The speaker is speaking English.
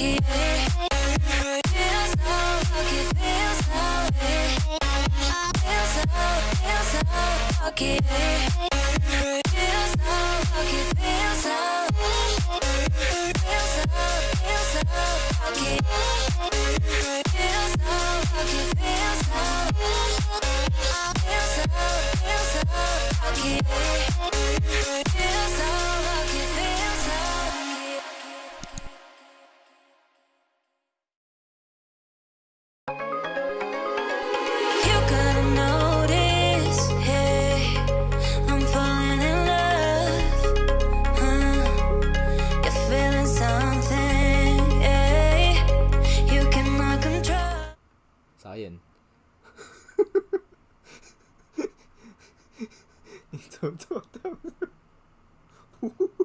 Feels so, feels so, 저, 저, 저, 저.